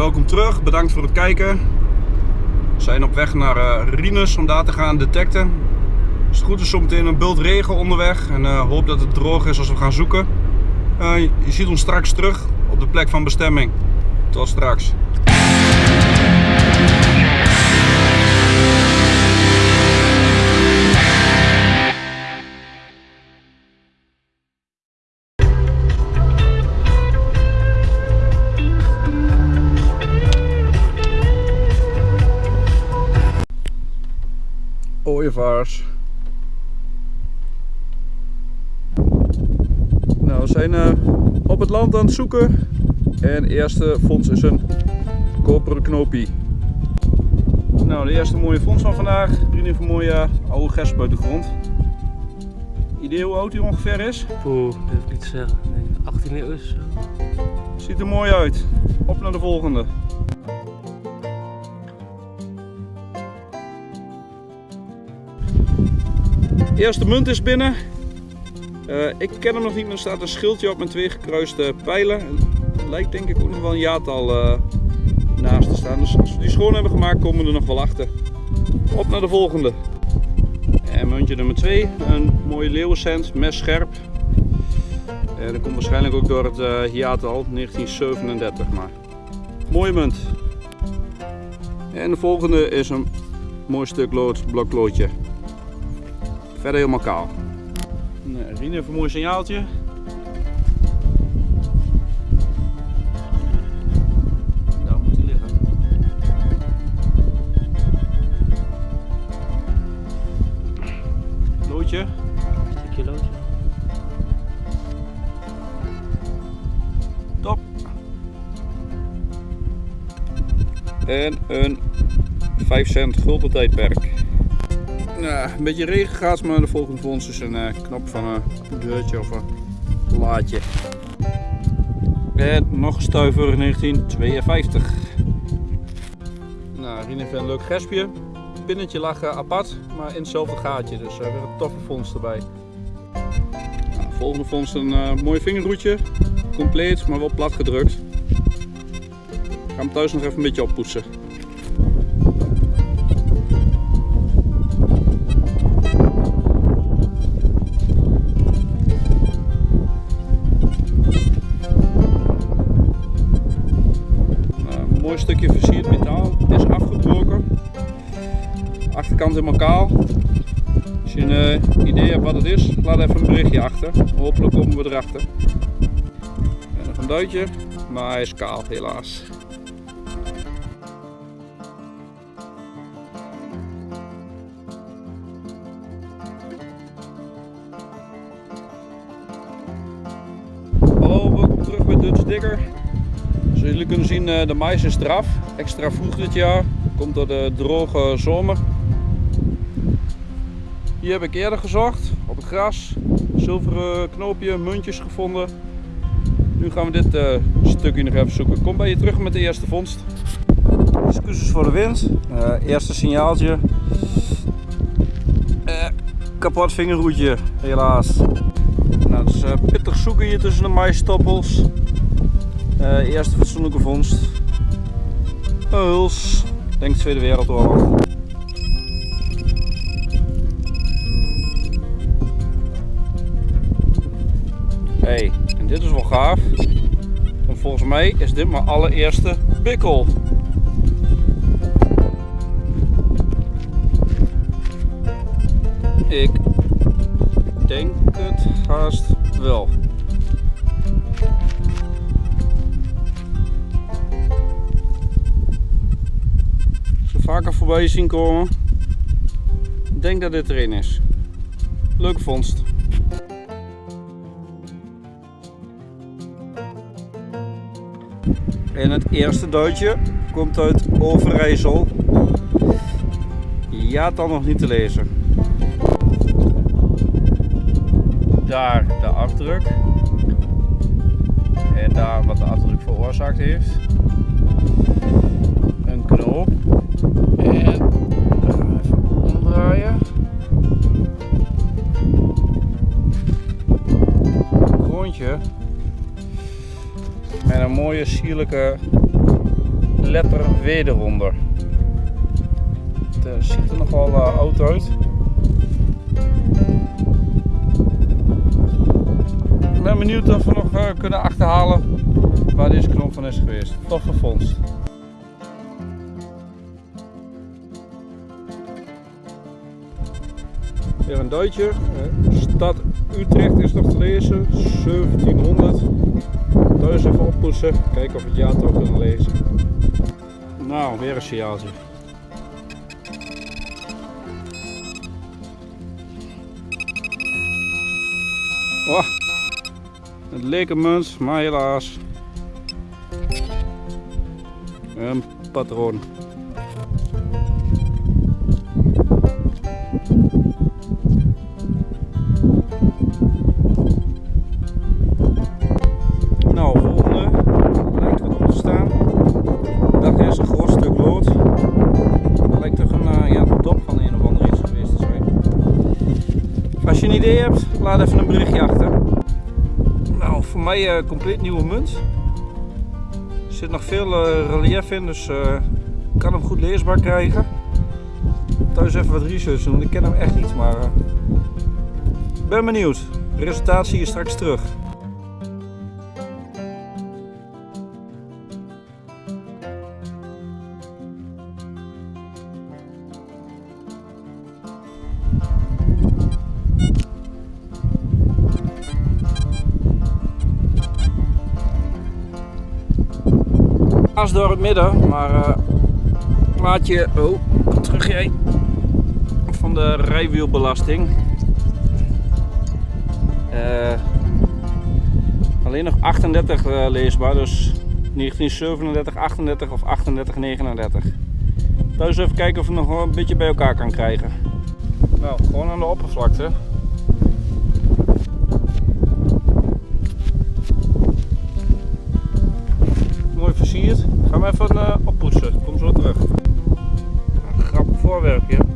welkom terug. Bedankt voor het kijken. We zijn op weg naar uh, Rinus om daar te gaan detecten. Als het goed is zometeen een bult regen onderweg en uh, hoop dat het droog is als we gaan zoeken. Uh, je ziet ons straks terug op de plek van bestemming. Tot straks. Nou, we zijn uh, op het land aan het zoeken. En de eerste vondst is een koperen knoopie. Nou, de eerste mooie vondst van vandaag. Vriendin van mooie oude gesp uit de grond. Idee hoe oud hij ongeveer is? Poeh, durf ik niet te zeggen. Nee, 18 eeuw is. Ziet er mooi uit. Op naar de volgende. Eerste munt is binnen. Uh, ik ken hem nog niet, maar er staat een schildje op met twee gekruiste pijlen. Lijkt denk ik ook nog wel een jaartal uh, naast te staan. Dus als we die schoon hebben gemaakt, komen we er nog wel achter. Op naar de volgende. En muntje nummer 2, een mooie leeuwencent, mes scherp. En dat komt waarschijnlijk ook door het uh, jaartal 1937. Maar mooie munt. En de volgende is een mooi stuk lood, blokloodje. Verder helemaal kaal. Nee, Rien heeft een mooi signaaltje. Daar moet hij liggen. Loodje. Stukje loodje. Top. En een 5 cent gulden tijdperk. Een beetje regen gaat, maar de volgende ons is een uh, knop van een deurtje of een laadje. En nog stuiver 1952. Nou, hier een leuk gespje. Het pinnetje lag uh, apart, maar in hetzelfde gaatje. Dus uh, weer een toffe vondst erbij. Nou, volgende vondst een mooi vingerroetje. Compleet, maar wel plat gedrukt. Ik ga hem thuis nog even een beetje oppoetsen. Mooi stukje versierd metaal. is afgebroken. Achterkant helemaal kaal. Als je een uh, idee hebt wat het is, laat even een berichtje achter. Hopelijk komen we erachter. En nog een duitje, maar hij is kaal helaas. Hallo, welkom terug bij Dutch Digger. Zoals jullie kunnen zien, eh, de mais is eraf. Extra vroeg dit jaar. Komt door de droge zomer. Hier heb ik eerder gezocht, op het gras. Zilveren knoopje, muntjes gevonden. Nu gaan we dit uh, stukje nog even zoeken. Kom bij je terug met de eerste vondst. Excuses voor de wind. Uh, eerste signaaltje. Uh, kapot vingerhoedje, helaas. Nou, het is pittig zoeken hier tussen de maïstoppels. Uh, eerste fatsoenlijke vondst. Huls. Denk Tweede Wereldoorlog. Hey, en dit is wel gaaf. Want volgens mij is dit mijn allereerste bikkel. Ik denk het haast wel. Vaker voorbij zien komen. Denk dat dit erin is. Leuke vondst. En het eerste duitje komt uit Overijssel. Ja, dan nog niet te lezen. Daar de afdruk. En daar wat de afdruk veroorzaakt heeft. Een knoop. En gaan we even omdraaien. Grondje. En een mooie sierlijke letter W eronder. Het eh, ziet er nog wel eh, oud uit. Ik ben benieuwd of we nog eh, kunnen achterhalen waar deze knop van is geweest. Toffe vondst. Weer een duitje. Stad Utrecht is nog te lezen. 1700. Thuis even oppoetsen. Kijken of we het jaartal kunnen lezen. Nou, weer een signaaltje. Oh, het leek een munt, maar helaas. Een patroon. Idee laat even een berichtje achter. Nou, voor mij een compleet nieuwe munt. Er zit nog veel eh, relief in, dus eh, ik kan hem goed leesbaar krijgen. Thuis even wat research doen, ik ken hem echt niet, maar ben benieuwd. Resultaat zie je straks terug. Door het midden, maar eh maatje, oh, kom terug jij, van de rijwielbelasting. Eh, alleen nog 38 eh, leesbaar, dus 1937, 38 of 38, 39. Thuis even kijken of we nog een beetje bij elkaar kan krijgen. Nou, gewoon aan de oppervlakte. Gaan we even uh, oppoetsen. Kom zo terug. Een grappig voorwerpje.